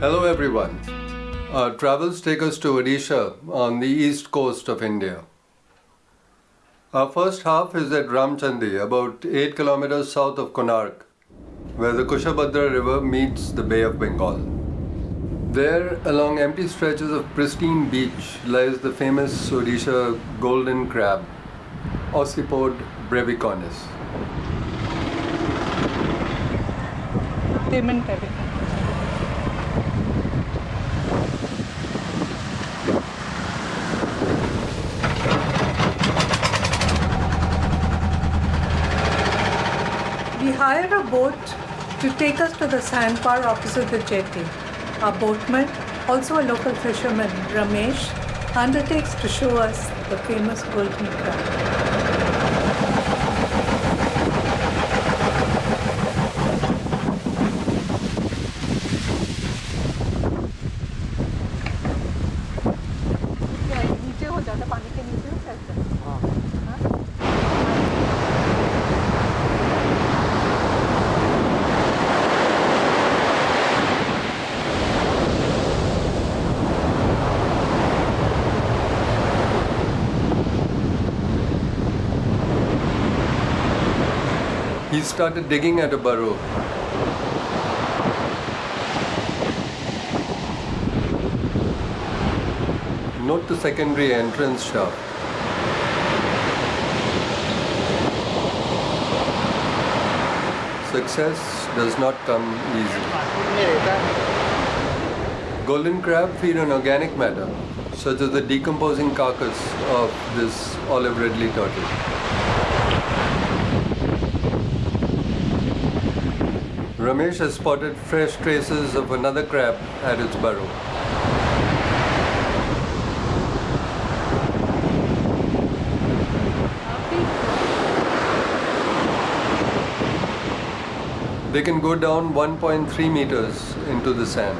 Hello everyone. Our travels take us to Odisha on the east coast of India. Our first half is at Ramchandi, about 8 kilometers south of Konark, where the Kushabhadra river meets the Bay of Bengal. There, along empty stretches of pristine beach, lies the famous Odisha golden crab. Ocypode brevicornis. We hired a boat to take us to the sandbar opposite the jetty. Our boatman, also a local fisherman, Ramesh, undertakes to show us the famous golden crab. He started digging at a burrow. Note the secondary entrance shaft. Success does not come easy. Golden crab feed on organic matter, such as the decomposing carcass of this olive ridley turtle. Ramesh has spotted fresh traces of another crab at its burrow. They can go down 1.3 meters into the sand.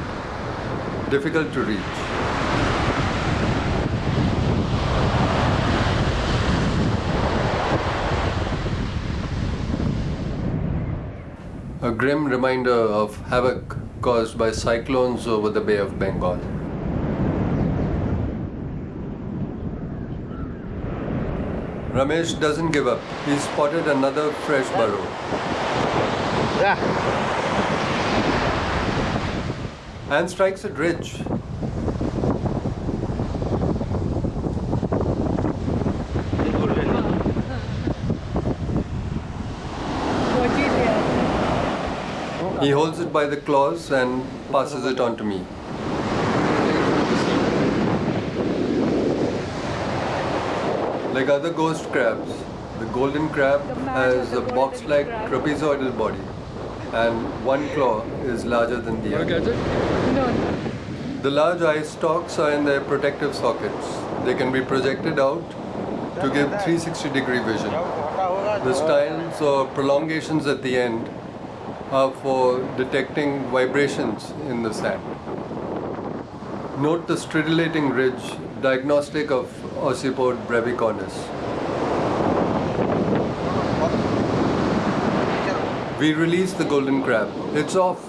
Difficult to reach. A grim reminder of havoc caused by cyclones over the Bay of Bengal. Ramesh doesn't give up. He spotted another fresh burrow. Yeah. And strikes it rich. He holds it by the claws and passes it on to me. Like other ghost crabs, the golden crab has a box-like trapezoidal body and one claw is larger than the other. No, no. The large eye stalks are in their protective sockets. They can be projected out to give 360 degree vision. The styles or prolongations at the end are for detecting vibrations in the sand. Note the stridulating ridge, diagnostic of Ocypode brevicornis. We release the golden crab. It's off.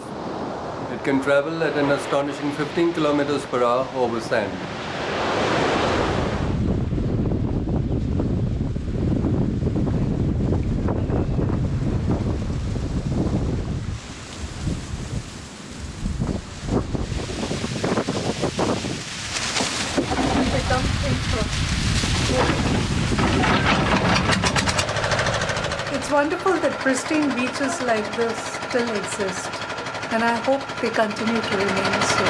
It can travel at an astonishing 15 kilometers per hour over sand. It's wonderful that pristine beaches like this still exist, and I hope they continue to remain so.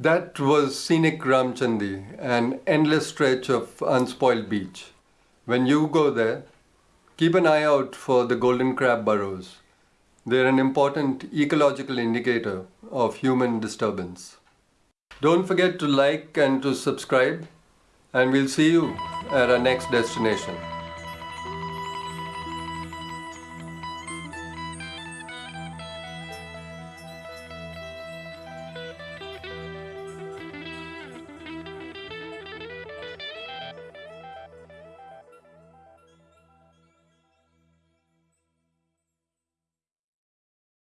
That was scenic Ramchandi, an endless stretch of unspoiled beach. When you go there, keep an eye out for the golden crab burrows. They're an important ecological indicator of human disturbance. Don't forget to like and to subscribe, and we'll see you at our next destination.